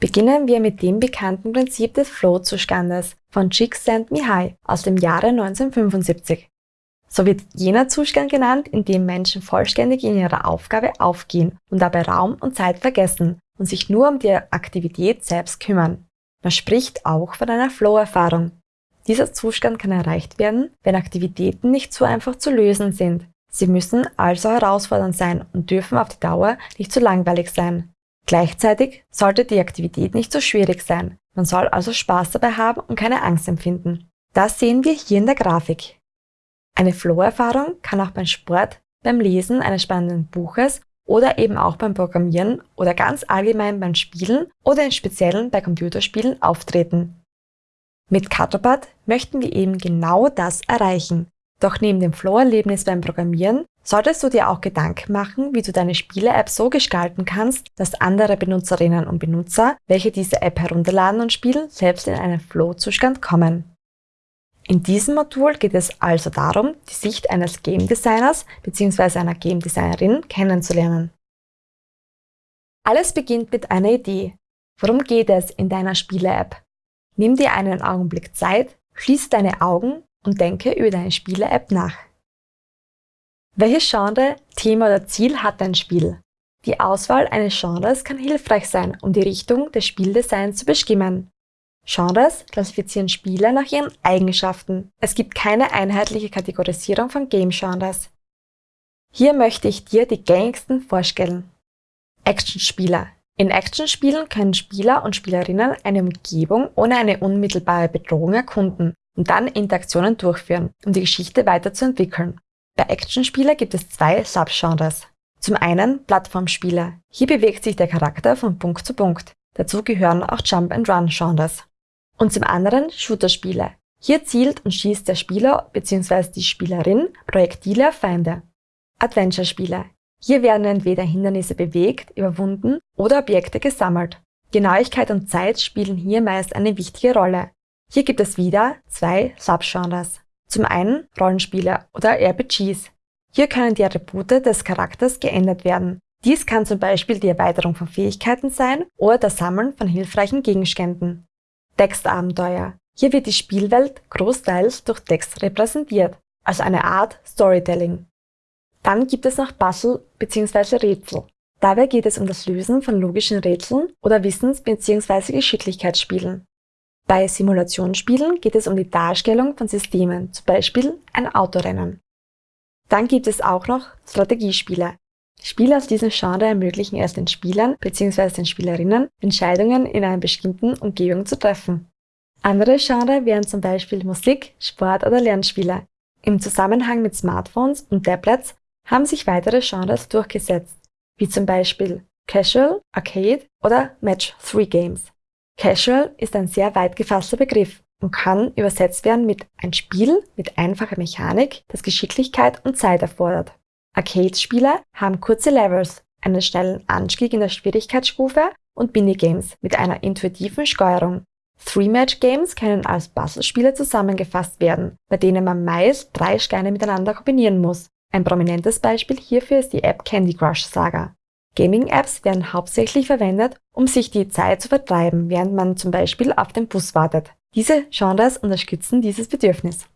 Beginnen wir mit dem bekannten Prinzip des Flow-Zustandes von Csikszentmihalyi aus dem Jahre 1975. So wird jener Zustand genannt, in dem Menschen vollständig in ihrer Aufgabe aufgehen und dabei Raum und Zeit vergessen und sich nur um die Aktivität selbst kümmern. Man spricht auch von einer Flow-Erfahrung. Dieser Zustand kann erreicht werden, wenn Aktivitäten nicht so einfach zu lösen sind. Sie müssen also herausfordernd sein und dürfen auf die Dauer nicht zu langweilig sein. Gleichzeitig sollte die Aktivität nicht so schwierig sein. Man soll also Spaß dabei haben und keine Angst empfinden. Das sehen wir hier in der Grafik. Eine Flow-Erfahrung kann auch beim Sport, beim Lesen eines spannenden Buches oder eben auch beim Programmieren oder ganz allgemein beim Spielen oder im Speziellen bei Computerspielen auftreten. Mit Cutterbot möchten wir eben genau das erreichen. Doch neben dem Flow-Erlebnis beim Programmieren solltest du dir auch Gedanken machen, wie du deine Spiele-App so gestalten kannst, dass andere Benutzerinnen und Benutzer, welche diese App herunterladen und spielen, selbst in einen Flow-Zustand kommen. In diesem Modul geht es also darum, die Sicht eines Game Designers bzw. einer Game Designerin kennenzulernen. Alles beginnt mit einer Idee. Worum geht es in deiner Spiele-App? Nimm dir einen Augenblick Zeit, schließe deine Augen und denke über deine Spiele-App nach. Welches Genre, Thema oder Ziel hat dein Spiel? Die Auswahl eines Genres kann hilfreich sein, um die Richtung des Spieldesigns zu bestimmen. Genres klassifizieren Spiele nach ihren Eigenschaften. Es gibt keine einheitliche Kategorisierung von Game-Genres. Hier möchte ich dir die gängigsten vorstellen. Actionspieler. In Actionspielen können Spieler und Spielerinnen eine Umgebung ohne eine unmittelbare Bedrohung erkunden und dann Interaktionen durchführen, um die Geschichte weiterzuentwickeln. Bei Actionspiele gibt es zwei Subgenres. Zum einen Plattformspiele. Hier bewegt sich der Charakter von Punkt zu Punkt. Dazu gehören auch Jump-and-Run-Genres. Und zum anderen Shooterspiele. Hier zielt und schießt der Spieler bzw. die Spielerin Projektile auf Feinde. Adventure-Spiele. Hier werden entweder Hindernisse bewegt, überwunden oder Objekte gesammelt. Genauigkeit und Zeit spielen hier meist eine wichtige Rolle. Hier gibt es wieder zwei Subgenres. Zum einen Rollenspiele oder RPGs. Hier können die Attribute des Charakters geändert werden. Dies kann zum Beispiel die Erweiterung von Fähigkeiten sein oder das Sammeln von hilfreichen Gegenständen. Textabenteuer. Hier wird die Spielwelt großteils durch Text repräsentiert, also eine Art Storytelling. Dann gibt es noch Puzzle bzw. Rätsel. Dabei geht es um das Lösen von logischen Rätseln oder Wissens- bzw. Geschicklichkeitsspielen. Bei Simulationsspielen geht es um die Darstellung von Systemen, zum Beispiel ein Autorennen. Dann gibt es auch noch Strategiespiele. Spiele aus diesem Genre ermöglichen es den Spielern bzw. den Spielerinnen, Entscheidungen in einer bestimmten Umgebung zu treffen. Andere Genre wären zum Beispiel Musik, Sport oder Lernspiele. Im Zusammenhang mit Smartphones und Tablets haben sich weitere Genres durchgesetzt, wie zum Beispiel Casual, Arcade oder Match-3 Games. Casual ist ein sehr weit gefasster Begriff und kann übersetzt werden mit ein Spiel mit einfacher Mechanik, das Geschicklichkeit und Zeit erfordert. Arcade-Spiele haben kurze Levels, einen schnellen Anstieg in der Schwierigkeitsstufe und Minigames mit einer intuitiven Steuerung. Three-Match-Games können als Puzzlespiele zusammengefasst werden, bei denen man meist drei Steine miteinander kombinieren muss. Ein prominentes Beispiel hierfür ist die App Candy Crush Saga. Gaming-Apps werden hauptsächlich verwendet, um sich die Zeit zu vertreiben, während man zum Beispiel auf den Bus wartet. Diese Genres unterstützen dieses Bedürfnis.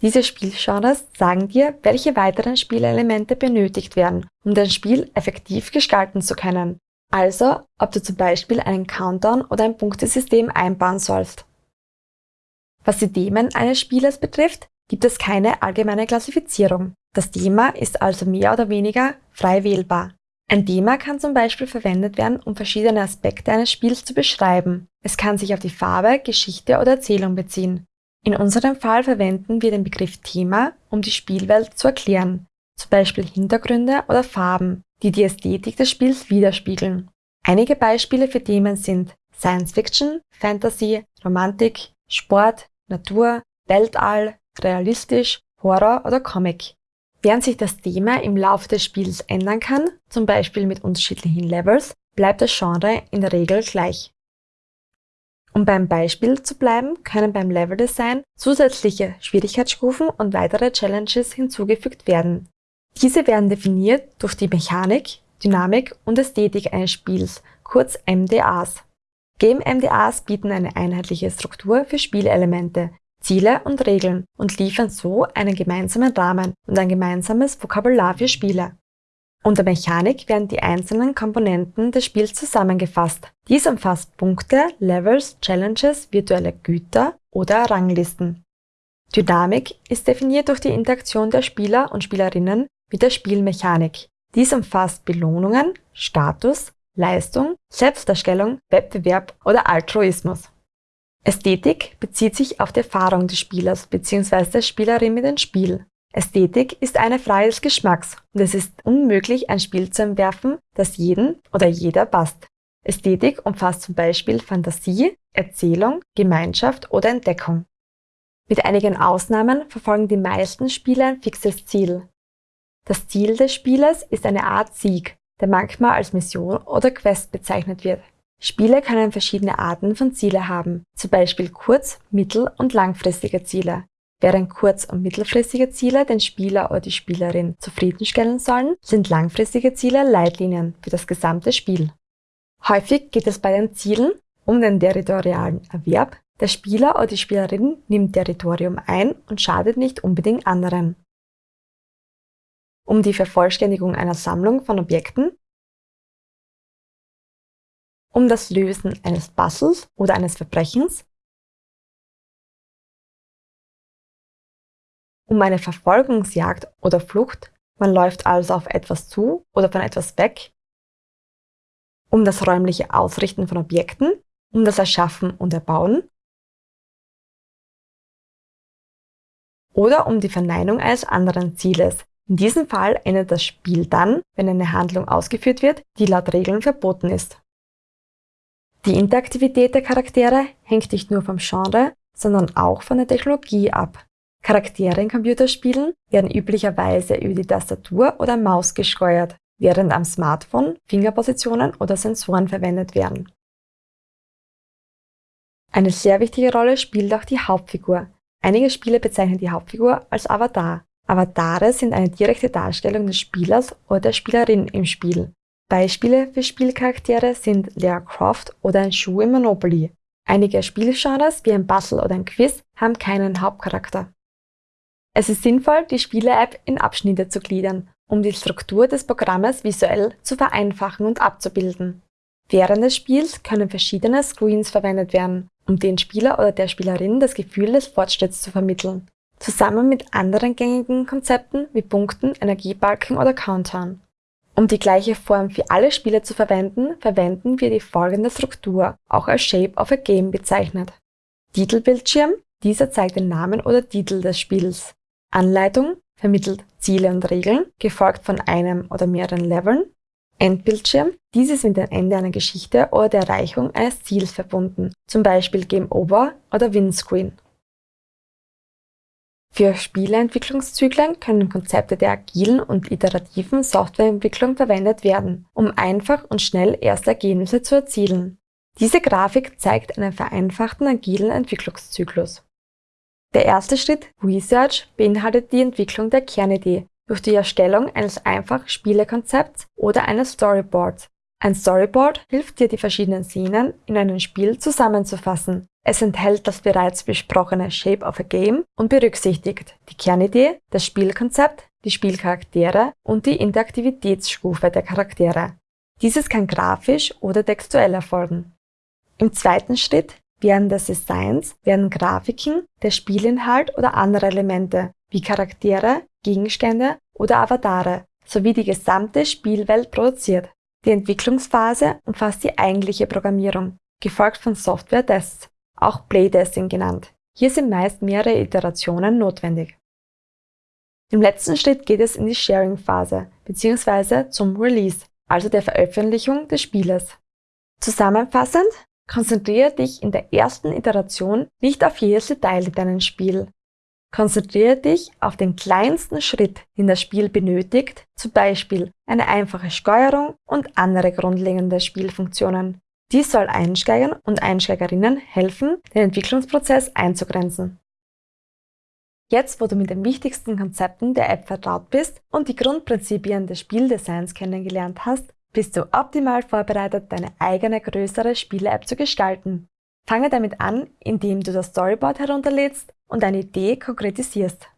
Diese Spielgenres sagen dir, welche weiteren Spielelemente benötigt werden, um dein Spiel effektiv gestalten zu können. Also, ob du zum Beispiel einen Countdown oder ein Punktesystem einbauen sollst. Was die Themen eines Spielers betrifft, gibt es keine allgemeine Klassifizierung. Das Thema ist also mehr oder weniger frei wählbar. Ein Thema kann zum Beispiel verwendet werden, um verschiedene Aspekte eines Spiels zu beschreiben. Es kann sich auf die Farbe, Geschichte oder Erzählung beziehen. In unserem Fall verwenden wir den Begriff Thema, um die Spielwelt zu erklären, zum Beispiel Hintergründe oder Farben, die die Ästhetik des Spiels widerspiegeln. Einige Beispiele für Themen sind Science Fiction, Fantasy, Romantik, Sport, Natur, Weltall, Realistisch, Horror oder Comic. Während sich das Thema im Laufe des Spiels ändern kann, zum Beispiel mit unterschiedlichen Levels, bleibt das Genre in der Regel gleich. Um beim Beispiel zu bleiben, können beim Leveldesign zusätzliche Schwierigkeitsstufen und weitere Challenges hinzugefügt werden. Diese werden definiert durch die Mechanik, Dynamik und Ästhetik eines Spiels, kurz MDAs. Game-MDAs bieten eine einheitliche Struktur für Spielelemente, Ziele und Regeln und liefern so einen gemeinsamen Rahmen und ein gemeinsames Vokabular für Spiele. Unter Mechanik werden die einzelnen Komponenten des Spiels zusammengefasst. Dies umfasst Punkte, Levels, Challenges, virtuelle Güter oder Ranglisten. Dynamik ist definiert durch die Interaktion der Spieler und Spielerinnen mit der Spielmechanik. Dies umfasst Belohnungen, Status, Leistung, Selbstdarstellung, Wettbewerb oder Altruismus. Ästhetik bezieht sich auf die Erfahrung des Spielers bzw. der Spielerin mit dem Spiel. Ästhetik ist eine Frage des Geschmacks und es ist unmöglich, ein Spiel zu entwerfen, das jeden oder jeder passt. Ästhetik umfasst zum Beispiel Fantasie, Erzählung, Gemeinschaft oder Entdeckung. Mit einigen Ausnahmen verfolgen die meisten Spiele ein fixes Ziel. Das Ziel des Spieles ist eine Art Sieg, der manchmal als Mission oder Quest bezeichnet wird. Spiele können verschiedene Arten von Ziele haben, zum Beispiel kurz-, mittel- und langfristige Ziele. Während kurz- und mittelfristige Ziele den Spieler oder die Spielerin zufriedenstellen sollen, sind langfristige Ziele Leitlinien für das gesamte Spiel. Häufig geht es bei den Zielen um den territorialen Erwerb. Der Spieler oder die Spielerin nimmt Territorium ein und schadet nicht unbedingt anderen. Um die Vervollständigung einer Sammlung von Objekten um das Lösen eines Puzzles oder eines Verbrechens, um eine Verfolgungsjagd oder Flucht, man läuft also auf etwas zu oder von etwas weg, um das räumliche Ausrichten von Objekten, um das Erschaffen und Erbauen oder um die Verneinung eines anderen Zieles. In diesem Fall endet das Spiel dann, wenn eine Handlung ausgeführt wird, die laut Regeln verboten ist. Die Interaktivität der Charaktere hängt nicht nur vom Genre, sondern auch von der Technologie ab. Charaktere in Computerspielen werden üblicherweise über die Tastatur oder Maus gesteuert, während am Smartphone Fingerpositionen oder Sensoren verwendet werden. Eine sehr wichtige Rolle spielt auch die Hauptfigur. Einige Spiele bezeichnen die Hauptfigur als Avatar. Avatare sind eine direkte Darstellung des Spielers oder der Spielerin im Spiel. Beispiele für Spielcharaktere sind Lara Croft oder ein Schuh im Monopoly. Einige Spielgenres wie ein Puzzle oder ein Quiz haben keinen Hauptcharakter. Es ist sinnvoll, die Spiele-App in Abschnitte zu gliedern, um die Struktur des Programmes visuell zu vereinfachen und abzubilden. Während des Spiels können verschiedene Screens verwendet werden, um den Spieler oder der Spielerin das Gefühl des Fortschritts zu vermitteln, zusammen mit anderen gängigen Konzepten wie Punkten, Energiebalken oder Countdown. Um die gleiche Form für alle Spiele zu verwenden, verwenden wir die folgende Struktur, auch als Shape of a Game bezeichnet. Titelbildschirm, dieser zeigt den Namen oder Titel des Spiels. Anleitung vermittelt Ziele und Regeln, gefolgt von einem oder mehreren Leveln. Endbildschirm, dieses mit dem Ende einer Geschichte oder der Erreichung eines Ziels verbunden, zum Beispiel Game Over oder Windscreen. Für Spieleentwicklungszyklen können Konzepte der agilen und iterativen Softwareentwicklung verwendet werden, um einfach und schnell erste Ergebnisse zu erzielen. Diese Grafik zeigt einen vereinfachten agilen Entwicklungszyklus. Der erste Schritt, Research, beinhaltet die Entwicklung der Kernidee durch die Erstellung eines einfachen Spielekonzepts oder eines Storyboards. Ein Storyboard hilft dir, die verschiedenen Szenen in einem Spiel zusammenzufassen es enthält das bereits besprochene Shape of a Game und berücksichtigt die Kernidee, das Spielkonzept, die Spielcharaktere und die Interaktivitätsstufe der Charaktere. Dieses kann grafisch oder textuell erfolgen. Im zweiten Schritt während des Designs werden Grafiken, der Spielinhalt oder andere Elemente wie Charaktere, Gegenstände oder Avatare sowie die gesamte Spielwelt produziert. Die Entwicklungsphase umfasst die eigentliche Programmierung, gefolgt von Software-Tests auch Playtesting genannt. Hier sind meist mehrere Iterationen notwendig. Im letzten Schritt geht es in die Sharing-Phase bzw. zum Release, also der Veröffentlichung des Spieles. Zusammenfassend, konzentriere dich in der ersten Iteration nicht auf jedes Detail in deinem Spiel. Konzentriere dich auf den kleinsten Schritt, den das Spiel benötigt, zum Beispiel eine einfache Steuerung und andere grundlegende Spielfunktionen. Dies soll Einsteigern und Einsteigerinnen helfen, den Entwicklungsprozess einzugrenzen. Jetzt, wo du mit den wichtigsten Konzepten der App vertraut bist und die Grundprinzipien des Spieldesigns kennengelernt hast, bist du optimal vorbereitet, deine eigene größere Spiele-App zu gestalten. Fange damit an, indem du das Storyboard herunterlädst und deine Idee konkretisierst.